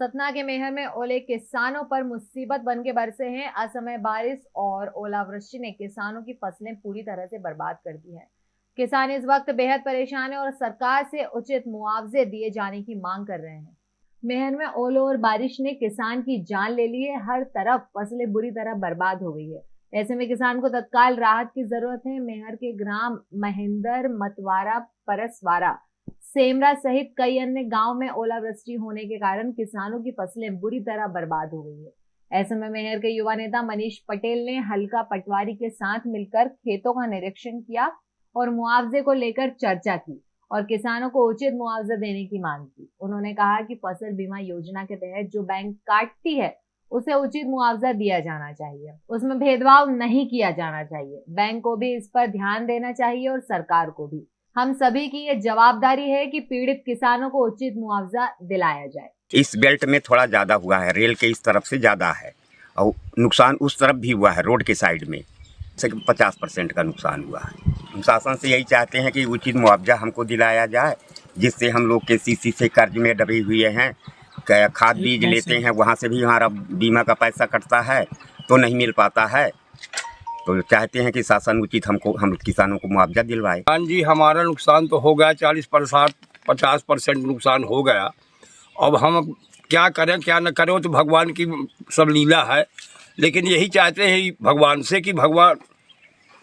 सतना के मेहर में ओले किसानों पर मुसीबत बन के बरसे हैं। असमय बारिश और ओलावृष्टि ने किसानों की फ़सलें पूरी तरह से बर्बाद कर दी है। किसान इस वक्त बेहद परेशान है और सरकार से उचित मुआवजे दिए जाने की मांग कर रहे हैं। मेहर में ओलो और बारिश ने किसान की जान ले ली है। हर तरफ़ फ़सलें बुरी तरह बर्बाद हो गई है। ऐसे में किसान को तत्काल राहत की ज़रूरत है। मेहर के ग्राम महेंद्र मतवारा परसवारा सेमरा सहित कई अन्य गाँव में ओलावृष्टि होने के कारण किसानों की फ़सलें बुरी तरह बर्बाद हो गई है। ऐसे में मेहर के युवा नेता मनीष पटेल ने हल्का पटवारी के साथ मिलकर खेतों का निरीक्षण किया और मुआवजे को लेकर चर्चा की और किसानों को उचित मुआवजा देने की मांग की। उन्होंने कहा कि फ़सल बीमा योजना के तहत जो बैंक काटती है, उसे उचित मुआवजा दिया जाना चाहिए। उसमें भेदभाव नहीं किया जाना चाहिए। बैंक को भी इस पर ध्यान देना चाहिए और सरकार को भी। हम सभी की ये जवाबदारी है कि पीड़ित किसानों को उचित मुआवजा दिलाया जाए। इस बेल्ट में थोड़ा ज़्यादा हुआ है रेल के इस तरफ़ से ज़्यादा है और नुकसान उस तरफ़ भी हुआ है रोड के साइड में। से पचास परसेंट का नुकसान हुआ है। हम शासन से यही चाहते हैं कि उचित मुआवजा हमको दिलाया जाए जिससे हम लोग के सी से कर्ज में डबे हुए हैं खाद बीज लेते हैं वहाँ से भी हमारा बीमा का पैसा कटता है तो नहीं मिल पाता है। तो चाहते हैं कि शासन उचित हमको हम किसानों को मुआवजा दिलवाए। हाँ जी हमारा नुकसान तो हो गया चालीस परसाठ पचास परसेंट नुकसान हो गया। अब हम क्या करें क्या न करें तो भगवान की सब लीला है। लेकिन यही चाहते हैं भगवान से कि भगवान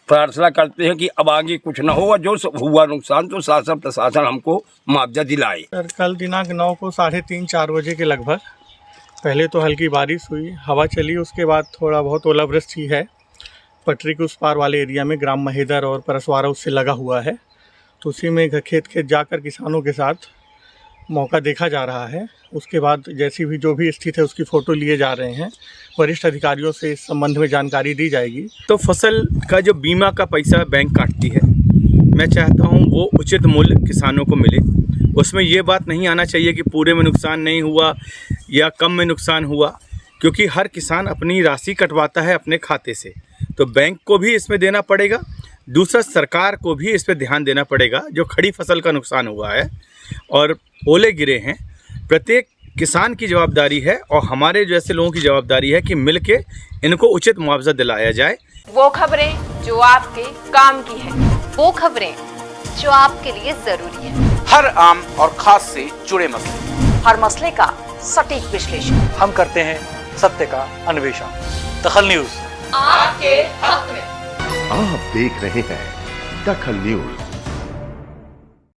प्रार्थना करते हैं कि अब आगे कुछ ना हो और जो हुआ नुकसान तो शासन प्रशासन हमको मुआवजा दिलाए। सर कल दिनांक नौ को साढ़े तीन चार बजे के लगभग पहले तो हल्की बारिश हुई हवा चली उसके बाद थोड़ा बहुत ओलावृष्टि है। पटरी के उस पार वाले एरिया में ग्राम महेदर और परसवारा उससे लगा हुआ है। तो उसी में खेत खेत जाकर किसानों के साथ मौका देखा जा रहा है। उसके बाद जैसी भी जो भी स्थिति है, उसकी फ़ोटो लिए जा रहे हैं। वरिष्ठ अधिकारियों से इस संबंध में जानकारी दी जाएगी। तो फ़सल का जो बीमा का पैसा बैंक काटती है, मैं चाहता हूँ वो उचित मूल्य किसानों को मिले। उसमें ये बात नहीं आना चाहिए कि पूरे में नुकसान नहीं हुआ या कम में नुकसान हुआ। क्योंकि हर किसान अपनी राशि कटवाता है अपने खाते से। तो बैंक को भी इसमें देना पड़ेगा। दूसरा सरकार को भी इस पर ध्यान देना पड़ेगा जो खड़ी फ़सल का नुकसान हुआ है और ओले गिरे हैं। प्रत्येक किसान की जवाबदारी है और हमारे जैसे लोगों की जवाबदारी है कि मिल के इनको उचित मुआवजा दिलाया जाए। वो खबरें जो आपके काम की है वो खबरें जो आपके लिए ज़रूरी है। हर आम और खास से जुड़े मसले। हर मसले का सटीक विश्लेषण। हम करते हैं सत्य का अन्वेषण। दखल न्यूज़। आपके हक में। आप देख रहे हैं दखल न्यूज़।